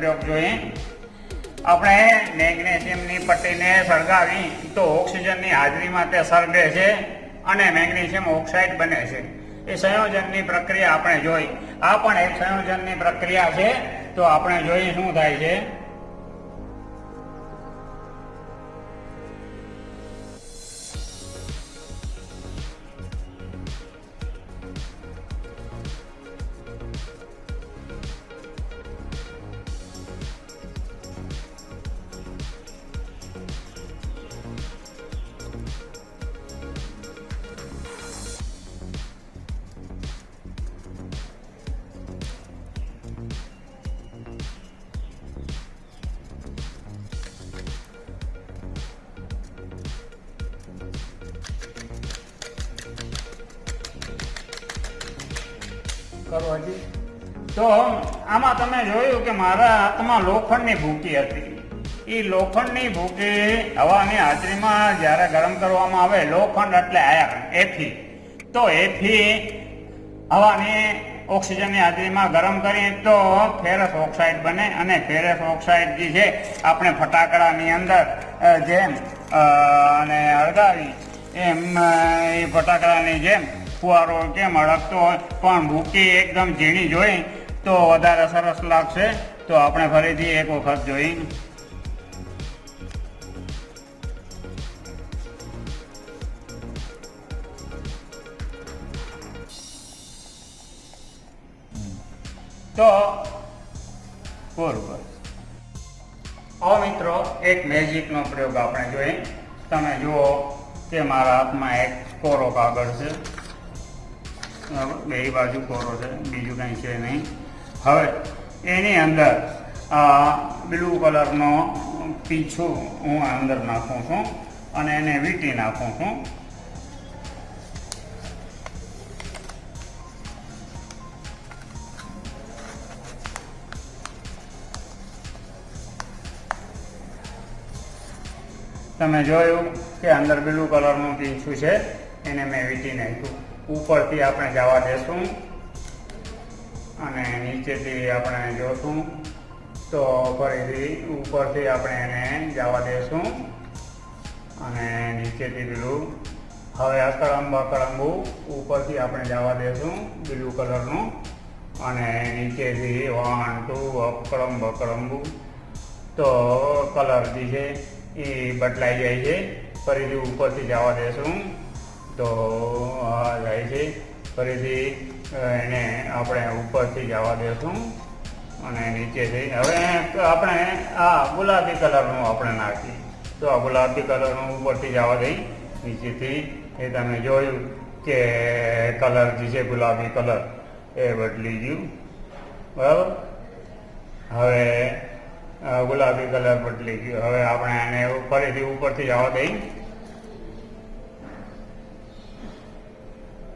પ્રયોગ જોઈએ. આપણે મેગ્નેશિયમની પટ્ટીને સળગાવી તો ઓક્સિજનની હાજરીમાં તે સળગે છે અને મેગ્નેશિયમ ઓક્સાઇડ બને છે. એ સંયોજનની પ્રક્રિયા આપણે જોઈ. આ પણ એક સંયોજનની પ્રક્રિયા છે. તો આપણે જોઈએ શું થાય છે? કરો હજી. તો આમાં તમે જોયું કે મારા હાથમાં લોખંડની ભૂકી હતી. એ લોખંડની ભૂકી હવાની હાજરીમાં જ્યારે ગરમ કરવામાં આવે, લોખંડ એટલે આયર્ન એફી તો એફી હવાની ઓક્સિજનની હાજરીમાં ગરમ કરીએ તો ફેરસ ઓક્સાઇડ બને અને ફેરસ ઓક્સાઇડ જે છે, આપણે ફટાકડાની અંદર જેમ અને અળગાવી એમ એ ફટાકડાની જેમ ફુવારો કેમ અડકતો હોય, પણ ભૂકી એકદમ ઝીણી જોઈ, તો વધારે સરસ લાગશે. તો આપણે ફરીથી એક વખત જોઈ. તો બરોબર હવે મિત્રો, એક મેજિકનો પ્રયોગ આપણે જોઈએ. તમે જુઓ કે મારા હાથમાં એક કોરો કાગળ છે? બે બાજુ કોરો છે, બીજું કંઈ છે નહીં. હવે, એની અંદર, આ બ્લુ કલરનો પીછું હું અંદર નાખું છું અને એને વીંટી નાખું છું. તમે જોયું કે અંદર બ્લુ કલરનું પીંછું છે, એને મેં વીંટી નાખ્યું. ઉપરથી આપણે જવા દેશું અને નીચેથી આપણે જોશું. તો ફરીથી ઉપરથી આપણે એને જવા દેશું અને નીચેથી પેલું હવે અકળંબ અકળંબુ ઉપરથી આપણે જવા દેશું બ્લુ કલરનું. અને નીચેથી વન, ટુ, અકળંબ અકળંબુ. તો કલર જે છે એ બદલાઈ જાય છે. ફરીથી ઉપરથી જવા દેશું. તો, આ જાય છે. ફરીથી એને આપણે ઉપરથી જવા દેશું અને નીચેથી. હવે આપણે આ ગુલાબી કલરનું આપણે નાખીએ. તો આ ગુલાબી કલરનું ઉપરથી જવા દઈ. નીચેથી એ તમે જોયું કે કલર જે છે, ગુલાબી કલર, એ બદલી ગયું. બરાબર? હવે ગુલાબી કલર બદલી ગયું. હવે આપણે એને ફરીથી ઉપરથી જવા દઈ.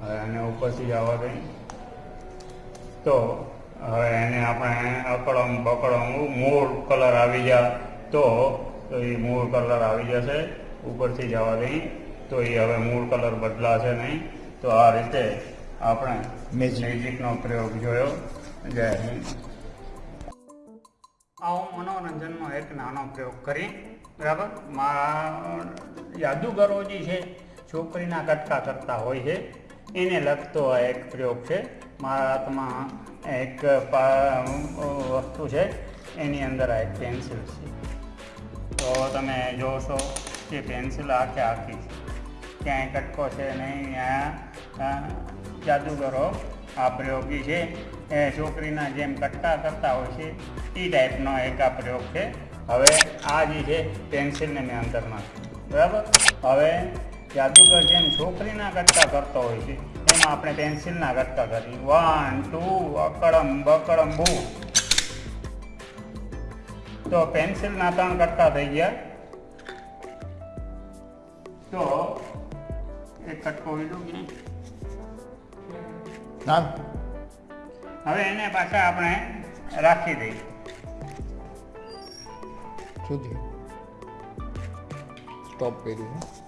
હવે આને ઉપરથી જવા દઈ. તો હવે એને આપણે અકળમ બકળમ મૂળ કલર આવી જા તો તો એ મૂળ કલર આવી જશે. ઉપરથી જવા દઈ. તો એ હવે મૂળ કલર બદલાશે નહીં. તો આ રીતે આપણે. મેજિકનો પ્રયોગ જોયો. જય હિન્દ. આ હું મનોરંજનનો એક નાનો પ્રયોગ કરી બરાબર? મારા યાદુગરો જે છે છોકરીના કટકા કરતા હોય છે. એને લગતો આ એક પ્રયોગ છે. મારા હાથમાં એક વસ્તુ છે. એની અંદર આ એક પેન્સિલ છે. તો તમે જોશો કે પેન્સિલ આખે આખી છે. ક્યાંય કટકો છે નહીં, આ જાદુગરો આ પ્રયોગી છે. એ છોકરીના જેમ કટકા કરતા હોય છે. એ ટાઈપનો એક આ પ્રયોગ છે. હવે આ જે છે પેન્સિલને મેં અંદર નાખ્યું. બરાબર? હવે જાદુગર જેમ છોકરીના ગટકા કરતો હોય છે એમ આપણે પેન્સિલના ગટકા કરી વન ટુ અકડમ બકડમ બુ તો પેન્સિલના ત્રણ ગટકા થઈ ગયા. તો એક કટકો? ના હવે એને પાછા આપણે રાખી દઈએ. સ્ટોપ કર્યું